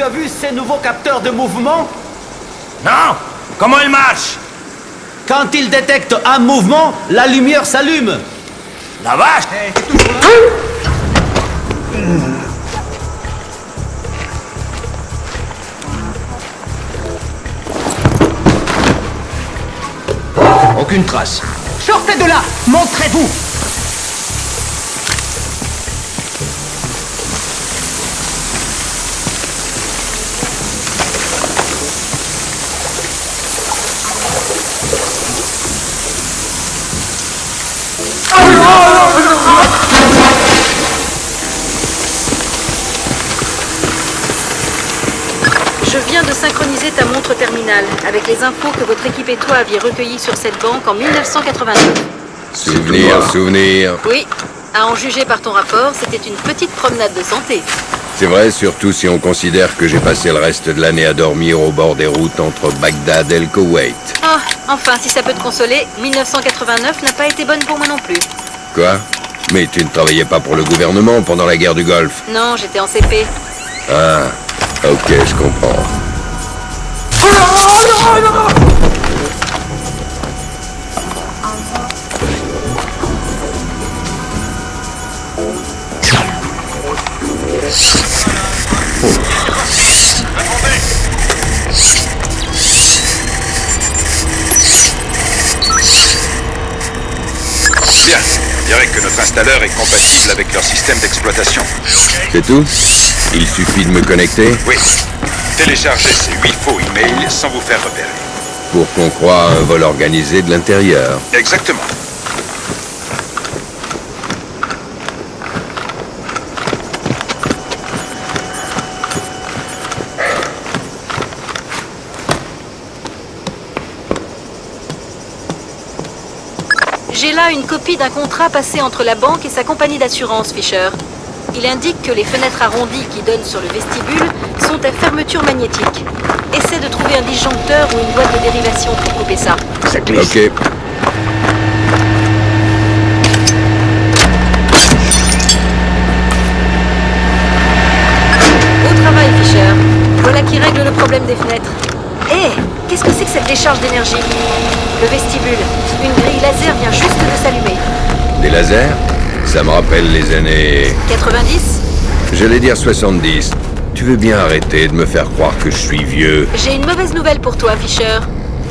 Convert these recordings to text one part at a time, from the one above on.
Tu as vu ces nouveaux capteurs de mouvement? Non. Comment ils marchent? Quand ils détectent un mouvement, la lumière s'allume. La vache! Aucune trace. Sortez de là! Montrez-vous Je viens de synchroniser ta montre terminale avec les infos que votre équipe et toi aviez recueillies sur cette banque en 1989. Souvenir, souvenir. Oui, à en juger par ton rapport, c'était une petite promenade de santé. C'est vrai, surtout si on considère que j'ai passé le reste de l'année à dormir au bord des routes entre Bagdad et le Koweït. Ah, enfin, si ça peut te consoler, 1989 n'a pas été bonne pour moi non plus. Quoi? Mais tu ne travaillais pas pour le gouvernement pendant la guerre du Golfe? Non, j'étais en CP. Ah, ok, je comprends. Bien. On dirait que notre installeur est compatible avec leur système d'exploitation. C'est tout? Il suffit de me connecter Oui. Téléchargez ces huit faux emails sans vous faire repérer. pour qu'on croie à un vol organisé de l'intérieur. Exactement. J'ai là une copie d'un contrat passé entre la banque et sa compagnie d'assurance, Fisher. Il indique que les fenêtres arrondies qui donnent sur le vestibule sont à fermeture magnétique. Essaie de trouver un disjoncteur ou une boîte de dérivation pour couper ça. Ok. Au travail, Fisher. Voilà qui règle le problème des fenêtres. Hé, qu'est-ce que c'est que cette décharge d'énergie? Le vestibule. Une grille laser vient juste de s'allumer. Des lasers? Ça me rappelle les années... 90 J'allais dire 70. Tu veux bien arrêter de me faire croire que je suis vieux J'ai une mauvaise nouvelle pour toi, Fisher.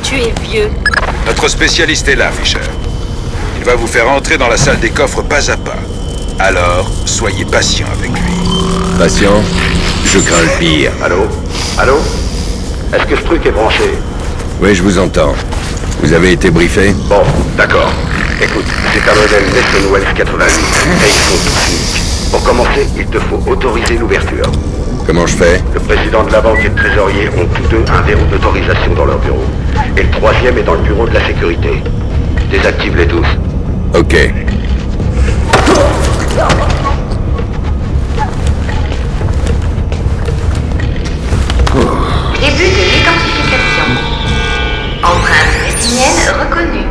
Tu es vieux. Notre spécialiste est là, Fisher. Il va vous faire entrer dans la salle des coffres pas à pas. Alors, soyez patient avec lui. Patient? Je crains le pire. Allô? Allô? Est-ce que ce truc est branché? Oui, je vous entends. Vous avez été briefé? Bon, d'accord. Écoute, c'est un modèle Nesson Wells 88 et ils sont tous uniques. Pour commencer, il te faut autoriser l'ouverture. Comment je fais? Le président de la banque et le trésorier ont tous deux un verrou d'autorisation dans leur bureau. Et le troisième est dans le bureau de la sécurité. Désactive-les tous. Ok. Début de l'identification. Empreinte rétinienne reconnue.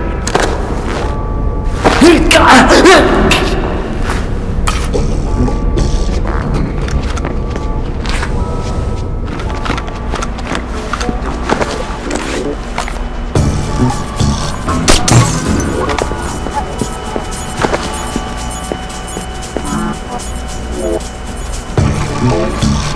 Thank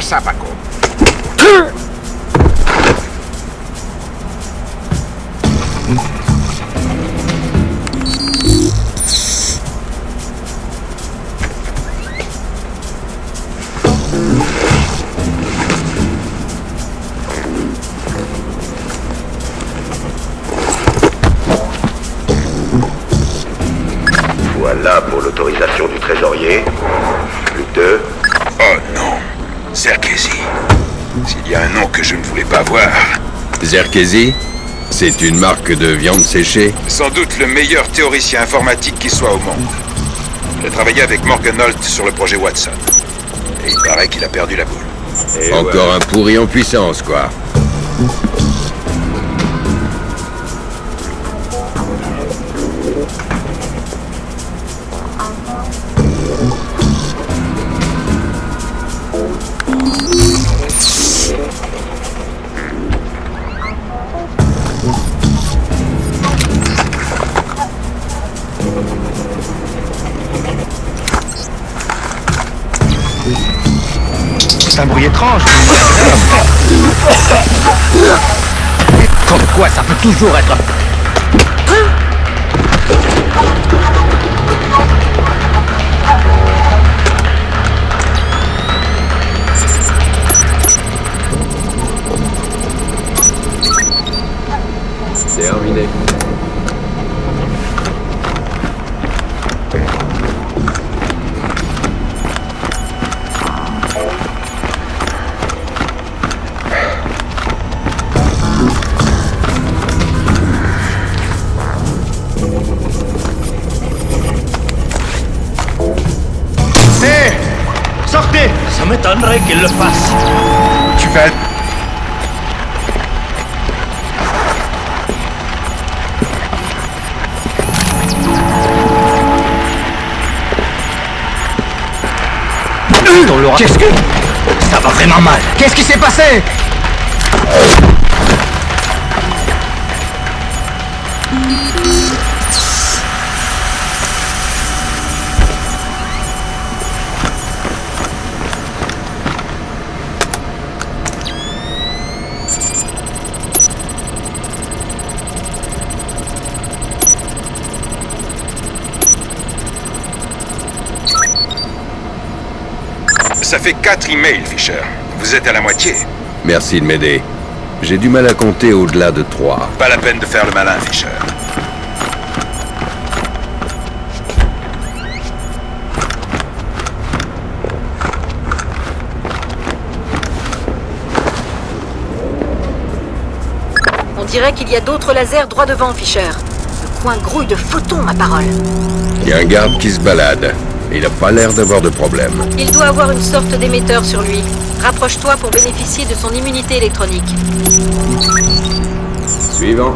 Ça, Paco. Voilà pour l'autorisation du trésorier. Plus deux. Oh non, Zerkesi. S'il y a un nom que je ne voulais pas voir, Zerkesi C'est une marque de viande séchée Sans doute le meilleur théoricien informatique qui soit au monde. J'ai travaillé avec Morgan Holt sur le projet Watson. Et il paraît qu'il a perdu la boule. Encore un pourri en puissance, quoi. Ça peut toujours être... m'étonnerait qu'il le fasse. Tu vas... Qu'est-ce que... Ça va vraiment mal. Qu'est-ce qui s'est passé? Ça fait quatre emails, Fisher. Vous êtes à la moitié. Merci de m'aider. J'ai du mal à compter au-delà de trois. Pas la peine de faire le malin, Fisher. On dirait qu'il y a d'autres lasers droit devant, Fisher. Le coin grouille de photons, ma parole. Il y a un garde qui se balade. Il n'a pas l'air d'avoir de problème. Il doit avoir une sorte d'émetteur sur lui. Rapproche-toi pour bénéficier de son immunité électronique. Suivant.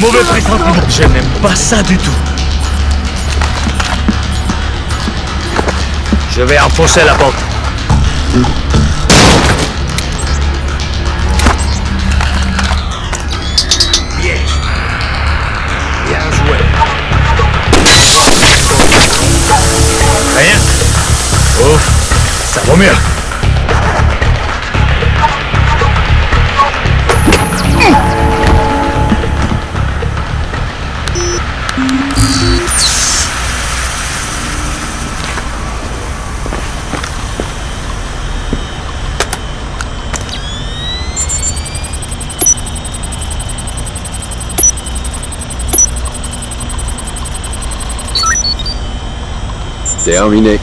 Mauvais pressentiment. Je n'aime pas ça du tout. Je vais enfoncer la porte. Bien. Bien joué. Rien. Ouf, ça vaut mieux. Terminé.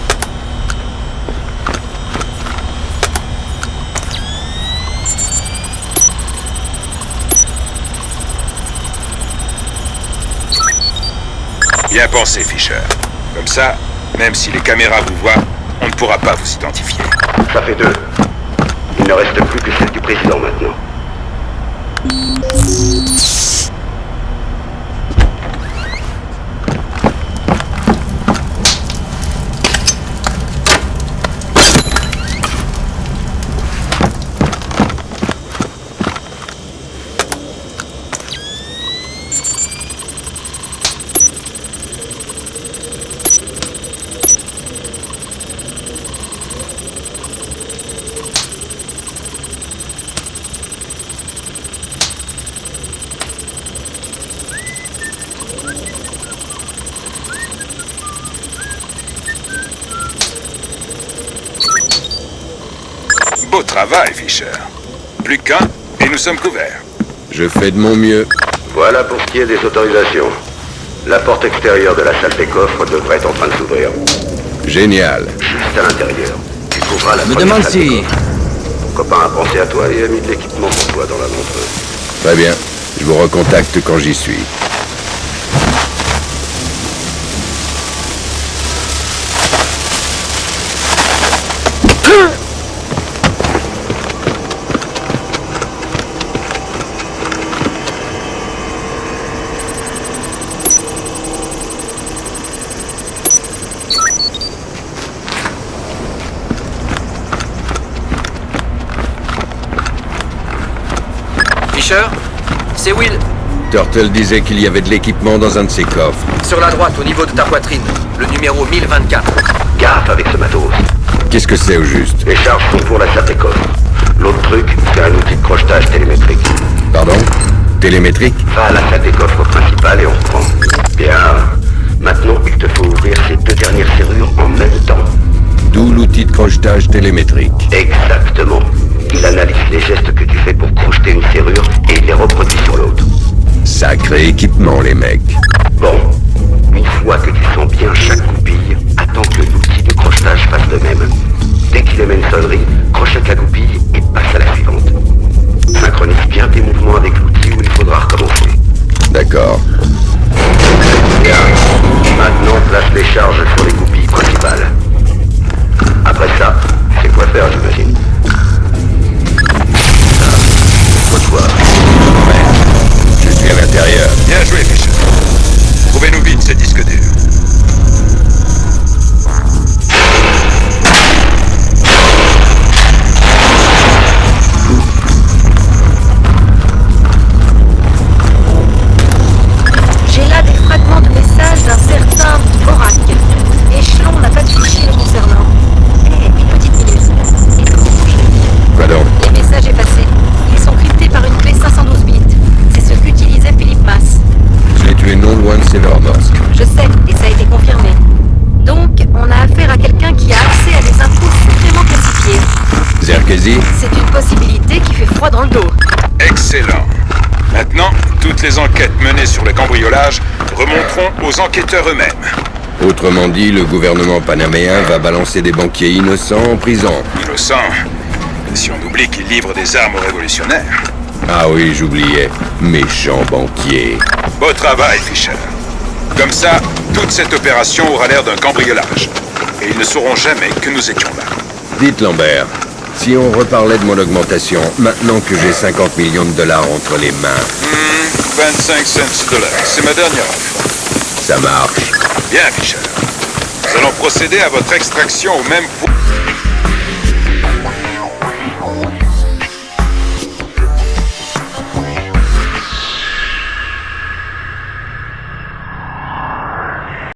Bien pensé, Fisher. Comme ça, même si les caméras vous voient, on ne pourra pas vous identifier. Ça fait deux. Il ne reste plus que celle du président maintenant. Travail, Fisher. Plus qu'un, et nous sommes couverts. Je fais de mon mieux. Voilà pour ce qui est des autorisations. La porte extérieure de la salle des coffres devrait être en train de s'ouvrir. Génial. Juste à l'intérieur. Tu trouveras la Me demande salle des si-. Ton copain a pensé à toi et a mis de l'équipement pour toi dans la montreuse. Très bien. Je vous recontacte quand j'y suis. C'est Will, Turtle disait qu'il y avait de l'équipement dans un de ses coffres. sur la droite au niveau de ta poitrine, le numéro 1024. Gaffe avec ce matos. Qu'est-ce que c'est au juste Les charges sont pour la salle des coffres. L'autre truc, c'est un outil de crochetage télémétrique. Pardon Télémétrique Va à la salle des coffres principale et on reprend. Bien. Maintenant, il te faut ouvrir ces deux dernières serrures en même temps. D'où l'outil de crochetage télémétrique. Exactement. Analyse les gestes que tu fais pour crocheter une serrure et il les reproduit sur l'autre. Sacré équipement, les mecs. Bon, une fois que tu sens bien chaque goupille, attends que l'outil de crochetage fasse de même. Dès qu'il émet une sonnerie, crochette la goupille et passe à la suivante. Synchronise bien tes mouvements avec l'outil où il faudra recommencer. D'accord. C'est une possibilité qui fait froid dans le dos. Excellent. Maintenant, toutes les enquêtes menées sur le cambriolage remonteront aux enquêteurs eux-mêmes. Autrement dit, le gouvernement panaméen va balancer des banquiers innocents en prison. Innocent. Si on oublie qu'ils livrent des armes aux révolutionnaires? Ah oui, j'oubliais. Méchant banquier. Beau travail, Fisher. Comme ça, toute cette opération aura l'air d'un cambriolage. Et ils ne sauront jamais que nous étions là. Dites Lambert, si on reparlait de mon augmentation, maintenant que j'ai 50 millions de dollars entre les mains, 25 cents de l'heure. C'est ma dernière offre. ça marche. Bien, Fisher. Nous allons procéder à votre extraction au même point.